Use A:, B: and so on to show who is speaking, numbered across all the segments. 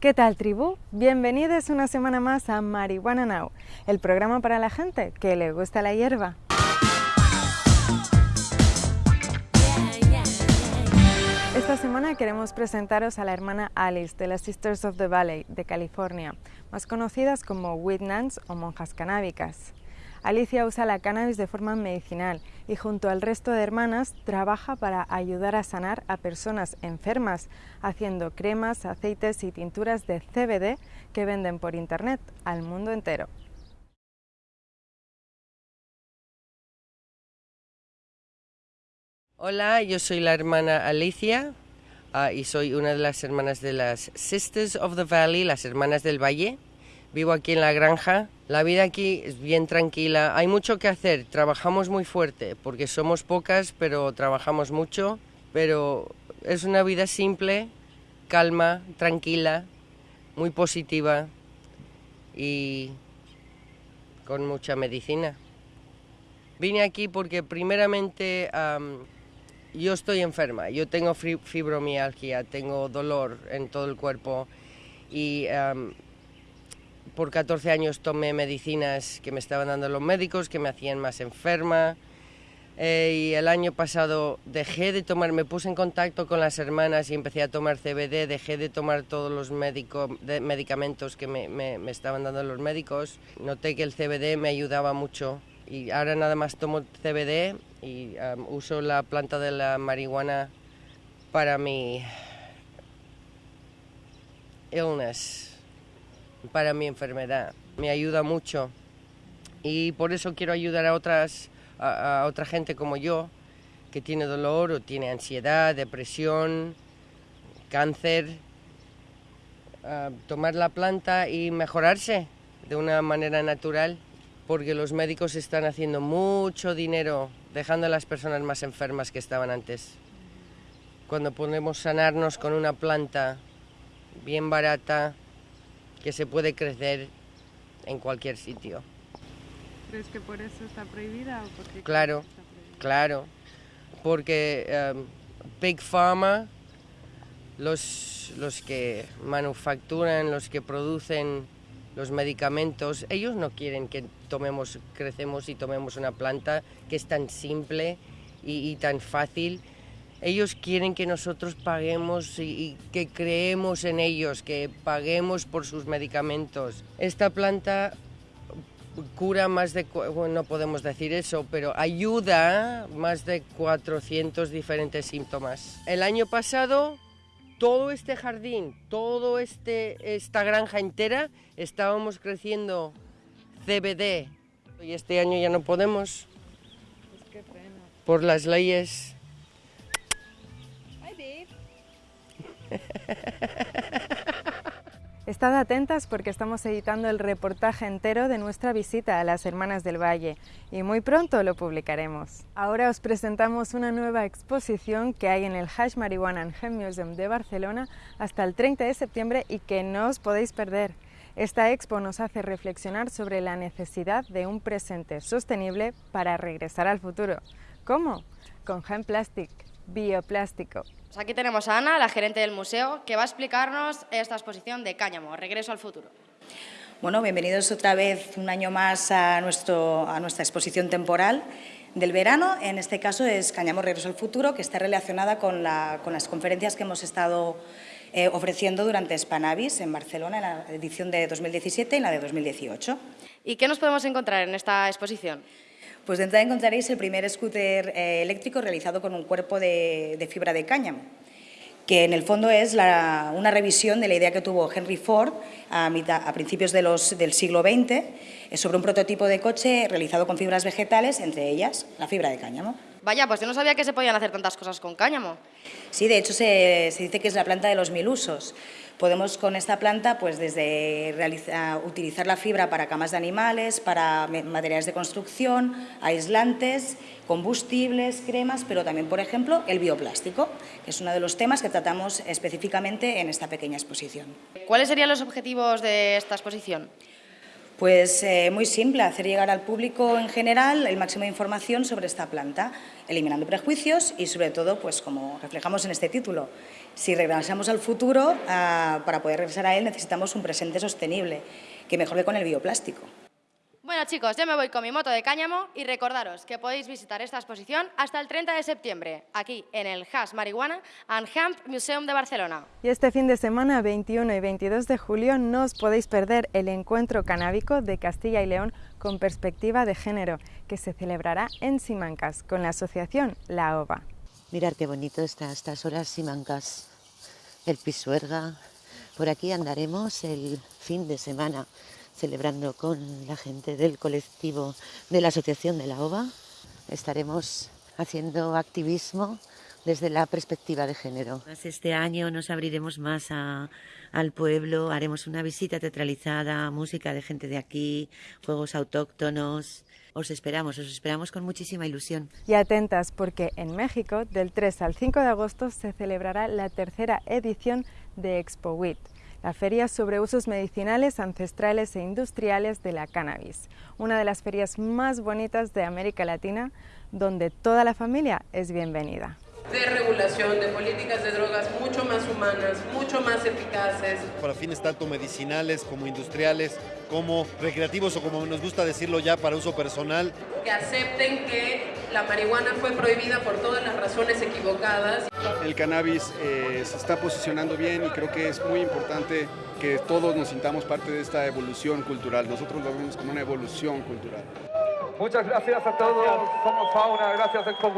A: ¿Qué tal tribu? Bienvenidos una semana más a Marihuana Now, el programa para la gente que le gusta la hierba. Esta semana queremos presentaros a la hermana Alice de las Sisters of the Valley de California, más conocidas como Weed Nuns o monjas canábicas. Alicia usa la cannabis de forma medicinal y junto al resto de hermanas trabaja para ayudar a sanar a personas enfermas, haciendo cremas, aceites y tinturas de CBD que venden por internet al mundo entero.
B: Hola, yo soy la hermana Alicia uh, y soy una de las hermanas de las Sisters of the Valley, las hermanas del Valle. Vivo aquí en la granja. La vida aquí es bien tranquila. Hay mucho que hacer. Trabajamos muy fuerte porque somos pocas, pero trabajamos mucho. Pero es una vida simple, calma, tranquila, muy positiva y con mucha medicina. Vine aquí porque primeramente yo estoy enferma, yo tengo fibromialgia, tengo dolor en todo el cuerpo y por 14 años tomé medicinas que me estaban dando los médicos, que me hacían más enferma. Eh, y el año pasado dejé de tomar, me puse en contacto con las hermanas y empecé a tomar CBD, dejé de tomar todos los medicamentos que me, me, estaban dando los médicos. Noté que el CBD me ayudaba mucho y ahora nada más tomo CBD y um, uso la planta de la marihuana para mi illness para mi enfermedad. Me ayuda mucho y por eso quiero ayudar a, otras, a, otra gente como yo que tiene dolor o tiene ansiedad, depresión, cáncer, a tomar la planta y mejorarse de una manera natural, porque los médicos están haciendo mucho dinero dejando a las personas más enfermas que estaban antes. Cuando podemos sanarnos con una planta bien barata, que se puede crecer en cualquier sitio.
A: ¿Crees que por eso está prohibida? O
B: claro, claro, porque um, Big Pharma, los, los que manufacturan, los que producen los medicamentos, ellos no quieren que tomemos, crecemos y tomemos una planta que es tan simple y, y tan fácil ellos quieren que nosotros paguemos y, que creemos en ellos, que paguemos por sus medicamentos. Esta planta cura más de, bueno, no podemos decir eso, pero ayuda más de 400 diferentes síntomas. El año pasado, todo este jardín, toda este, esta granja entera, estábamos creciendo CBD. Y este año ya no podemos.
A: Pues
B: por las leyes
A: Estad atentas porque estamos editando el reportaje entero de nuestra visita a las Hermanas del Valle y muy pronto lo publicaremos. Ahora os presentamos una nueva exposición que hay en el Hash Marijuana and Hemp Museum de Barcelona hasta el 30 de septiembre y que no os podéis perder. Esta expo nos hace reflexionar sobre la necesidad de un presente sostenible para regresar al futuro. ¿Cómo? Con Hemp Plastic, bioplástico,
C: pues aquí tenemos a Ana, la gerente del museo, que va a explicarnos esta exposición de Cáñamo, Regreso al futuro.
D: Bueno, bienvenidos otra vez un año más a, nuestro, a nuestra exposición temporal del verano. En este caso es Cáñamo Regreso al futuro, que está relacionada con, las conferencias que hemos estado eh, ofreciendo durante Spanavis en Barcelona, en la edición de 2017 y en la de 2018.
C: ¿Y qué nos podemos encontrar en esta exposición?
D: Pues de entrada encontraréis el primer scooter eh, eléctrico realizado con un cuerpo de, fibra de cáñamo que en el fondo es una revisión de la idea que tuvo Henry Ford a, principios del siglo XX eh, sobre un prototipo de coche realizado con fibras vegetales, entre ellas la fibra de cáñamo.
C: Vaya, pues yo no sabía que se podían hacer tantas cosas con cáñamo.
D: Sí, de hecho se, se dice que es la planta de los mil usos. Podemos con esta planta, pues desde utilizar la fibra para camas de animales, para materiales de construcción, aislantes, combustibles, cremas, pero también, por ejemplo, el bioplástico, que es uno de los temas que tratamos específicamente en esta pequeña exposición.
C: ¿Cuáles serían los objetivos de esta exposición?
D: Pues eh, muy simple, hacer llegar al público en general el máximo de información sobre esta planta, eliminando prejuicios y sobre todo, pues como reflejamos en este título, si regresamos al futuro, ah, para poder regresar a él necesitamos un presente sostenible, que mejor que con el bioplástico.
C: Bueno chicos, yo me voy con mi moto de cáñamo y recordaros que podéis visitar esta exposición hasta el 30 de septiembre, aquí en el Hash Marihuana and Hemp Museum de Barcelona.
A: Y este fin de semana, 21 y 22 de julio, no os podéis perder el encuentro canábico de Castilla y León con perspectiva de género, que se celebrará en Simancas con la asociación La OVA.
E: Mirar qué bonito está estas horas Simancas, el Pisuerga. Por aquí andaremos el fin de semana celebrando con la gente del colectivo de la Asociación de la OVA. Estaremos haciendo activismo desde la perspectiva de género. Este año nos abriremos más al pueblo, haremos una visita teatralizada, música de gente de aquí, juegos autóctonos. Os esperamos, os esperamos con muchísima ilusión.
A: Y atentas porque en México, del 3 al 5 de agosto, se celebrará la tercera edición de Expo WIT la feria sobre usos medicinales, ancestrales e industriales de la cannabis, una de las ferias más bonitas de América Latina, donde toda la familia es bienvenida
F: de regulación, de políticas de drogas mucho más humanas, mucho más eficaces.
G: Para fines tanto medicinales como industriales, como recreativos o como nos gusta decirlo ya para uso personal.
F: Que acepten que la marihuana fue prohibida por todas las razones equivocadas.
H: El cannabis eh, se está posicionando bien y creo que es muy importante que todos nos sintamos parte de esta evolución cultural. Nosotros lo vemos como una evolución cultural.
I: Muchas gracias a todos. Somos Fauna. Gracias, Expo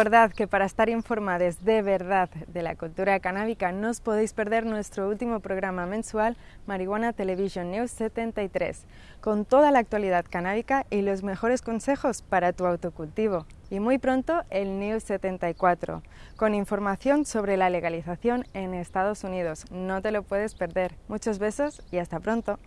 A: Recordad que para estar informados de verdad de la cultura canábica no os podéis perder nuestro último programa mensual Marihuana Television News 73, con toda la actualidad canábica y los mejores consejos para tu autocultivo. Y muy pronto el News 74, con información sobre la legalización en Estados Unidos. No te lo puedes perder. Muchos besos y hasta pronto.